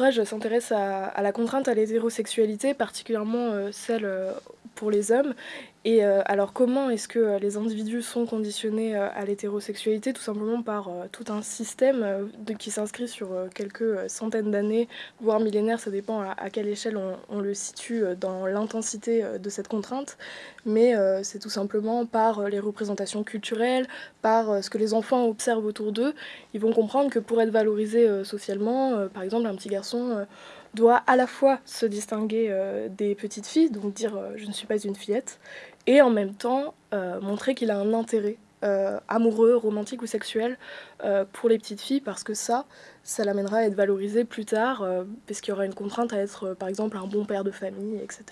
l'ouvrage s'intéresse à, la contrainte à l'hétérosexualité, particulièrement celle pour les hommes, et euh, alors comment est-ce que euh, les individus sont conditionnés euh, à l'hétérosexualité? Tout simplement par tout un système qui s'inscrit sur quelques centaines d'années, voire millénaires, ça dépend à, quelle échelle on, le situe dans l'intensité de cette contrainte, mais c'est tout simplement par les représentations culturelles, par ce que les enfants observent autour d'eux, ils vont comprendre que pour être valorisés socialement, par exemple un petit garçon doit à la fois se distinguer des petites filles, donc dire je ne suis pas une fillette, et en même temps euh, montrer qu'il a un intérêt euh, amoureux, romantique ou sexuel euh, pour les petites filles parce que ça, ça l'amènera à être valorisé plus tard parce qu'il y aura une contrainte à être par exemple un bon père de famille, etc.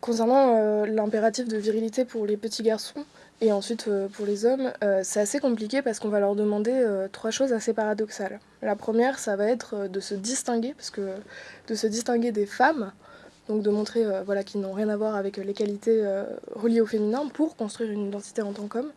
Concernant l'impératif de virilité pour les petits garçons et ensuite pour les hommes, c'est assez compliqué parce qu'on va leur demander trois choses assez paradoxales. La première, ça va être de se distinguer, parce que de se distinguer des femmes, donc de montrer euh, voilà, qu'ils n'ont rien à voir avec les qualités euh, reliées au féminin pour construire une identité en tant qu'homme.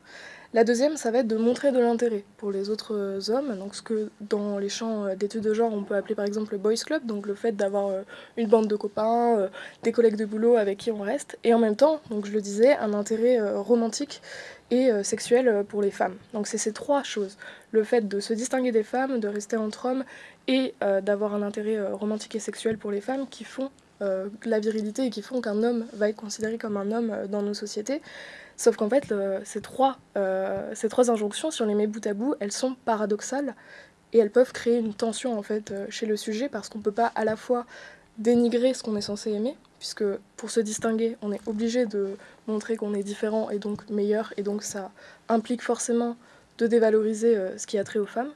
La deuxième, ça va être de montrer de l'intérêt pour les autres euh, hommes, donc ce que dans les champs d'études de genre on peut appeler par exemple le boys club, donc le fait d'avoir une bande de copains, des collègues de boulot avec qui on reste, et en même temps, donc je le disais, un intérêt romantique et sexuel pour les femmes. Donc c'est ces trois choses, le fait de se distinguer des femmes, de rester entre hommes, et d'avoir un intérêt romantique et sexuel pour les femmes qui font euh, la virilité et qui font qu'un homme va être considéré comme un homme euh, dans nos sociétés. Sauf qu'en fait, ces, trois, euh, ces trois injonctions, si on les met bout à bout, elles sont paradoxales et elles peuvent créer une tension en fait chez le sujet parce qu'on ne peut pas à la fois dénigrer ce qu'on est censé aimer, puisque pour se distinguer, on est obligé de montrer qu'on est différent et donc meilleur, et donc ça implique forcément de dévaloriser ce qui a trait aux femmes.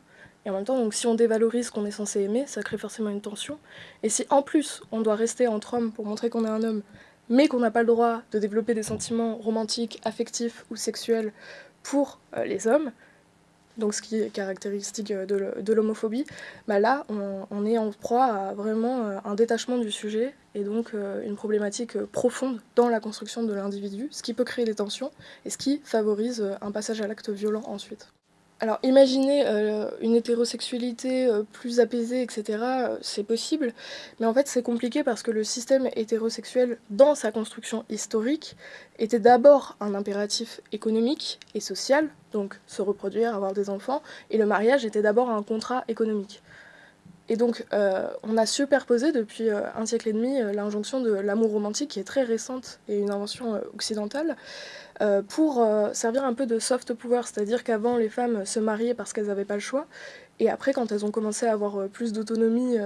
Et en même temps, si on dévalorise ce qu'on est censé aimer, ça crée forcément une tension. Et si en plus on doit rester entre hommes pour montrer qu'on est un homme, mais qu'on n'a pas le droit de développer des sentiments romantiques, affectifs ou sexuels pour euh, les hommes, donc ce qui est caractéristique euh, de l'homophobie, bah là on, est en proie à vraiment euh, un détachement du sujet et donc une problématique profonde dans la construction de l'individu, ce qui peut créer des tensions et ce qui favorise un passage à l'acte violent ensuite. Alors imaginer euh, une hétérosexualité euh, plus apaisée, etc., euh, c'est possible, mais en fait c'est compliqué parce que le système hétérosexuel, dans sa construction historique, était d'abord un impératif économique et social, donc se reproduire, avoir des enfants, et le mariage était d'abord un contrat économique. Et donc, on a superposé depuis un siècle et demi l'injonction de l'amour romantique, qui est très récente et une invention occidentale, euh, pour euh, servir un peu de soft power, c'est-à-dire qu'avant les femmes se mariaient parce qu'elles n'avaient pas le choix, et après quand elles ont commencé à avoir euh, plus d'autonomie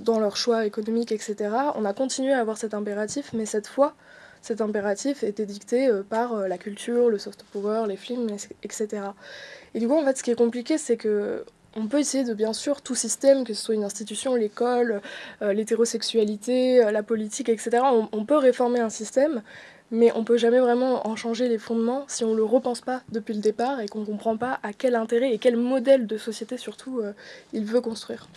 dans leur choix économique, etc., on a continué à avoir cet impératif, mais cette fois, cet impératif était dicté par la culture, le soft power, les films, etc. Et du coup, en fait, ce qui est compliqué, c'est que on peut essayer de bien sûr tout système, que ce soit une institution, l'école, l'hétérosexualité, la politique, etc. on, peut réformer un système, mais on peut jamais vraiment en changer les fondements si on le repense pas depuis le départ et qu'on comprend pas à quel intérêt et quel modèle de société surtout euh, il veut construire.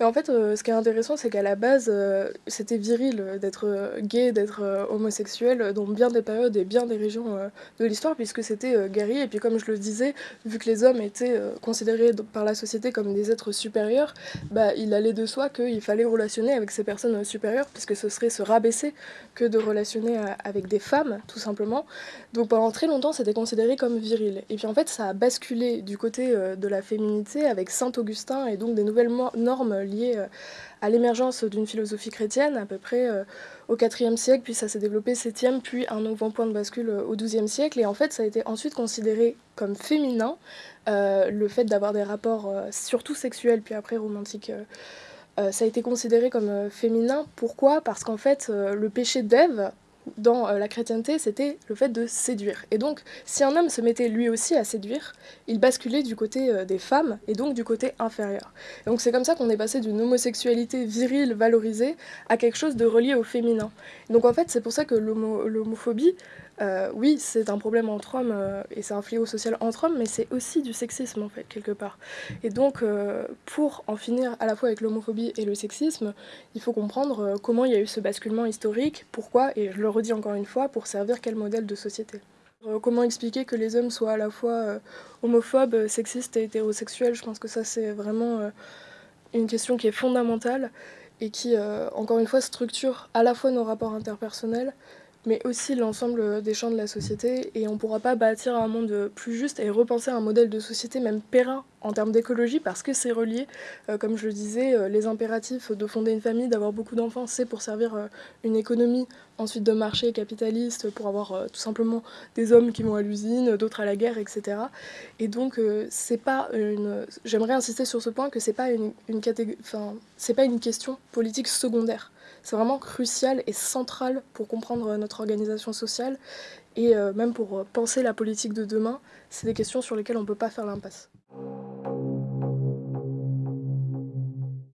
Mais en fait, euh, ce qui est intéressant, c'est qu'à la base, euh, c'était viril d'être euh, gay, d'être homosexuel, dans bien des périodes et bien des régions de l'histoire, puisque c'était guerrier. Et puis, comme je le disais, vu que les hommes étaient considérés par la société comme des êtres supérieurs, bah, il allait de soi qu'il fallait relationner avec ces personnes supérieures, puisque ce serait se rabaisser que de relationner avec des femmes, tout simplement. Donc, pendant très longtemps, c'était considéré comme viril. Et puis, en fait, ça a basculé du côté de la féminité avec Saint Augustin et donc des nouvelles normes lié euh, à l'émergence d'une philosophie chrétienne à peu près euh, au IVe siècle, puis ça s'est développé 7e, puis un nouveau point de bascule euh, au XIIe siècle. Et en fait, ça a été ensuite considéré comme féminin, le fait d'avoir des rapports surtout sexuels, puis après romantiques. ça a été considéré comme féminin. Pourquoi? Parce qu'en fait, le péché d'Ève, dans euh, la chrétienté, c'était le fait de séduire. Et donc, si un homme se mettait lui aussi à séduire, il basculait du côté euh, des femmes et donc du côté inférieur. Et donc c'est comme ça qu'on est passé d'une homosexualité virile valorisée à quelque chose de relié au féminin. donc en fait, c'est pour ça que l'homophobie euh, oui, c'est un problème entre hommes euh, et c'est un fléau social entre hommes, mais c'est aussi du sexisme en fait, quelque part. Et donc, euh, pour en finir à la fois avec l'homophobie et le sexisme, il faut comprendre comment il y a eu ce basculement historique, pourquoi, et je le redis encore une fois, pour servir quel modèle de société. Comment expliquer que les hommes soient à la fois homophobes, sexistes et hétérosexuels? Je pense que ça c'est vraiment une question qui est fondamentale et qui, encore une fois, structure à la fois nos rapports interpersonnels, mais aussi l'ensemble des champs de la société. Et on ne pourra pas bâtir un monde plus juste et repenser un modèle de société même périn en termes d'écologie parce que c'est relié, euh, comme je le disais, euh, les impératifs de fonder une famille, d'avoir beaucoup d'enfants, c'est pour servir euh, une économie, ensuite de marché capitaliste, pour avoir tout simplement des hommes qui vont à l'usine, d'autres à la guerre, etc. Et donc c'est pas une... J'aimerais insister sur ce point que c'est pas une, c'est pas une question politique secondaire. C'est vraiment crucial et central pour comprendre notre organisation sociale et même pour penser la politique de demain. C'est des questions sur lesquelles on ne peut pas faire l'impasse.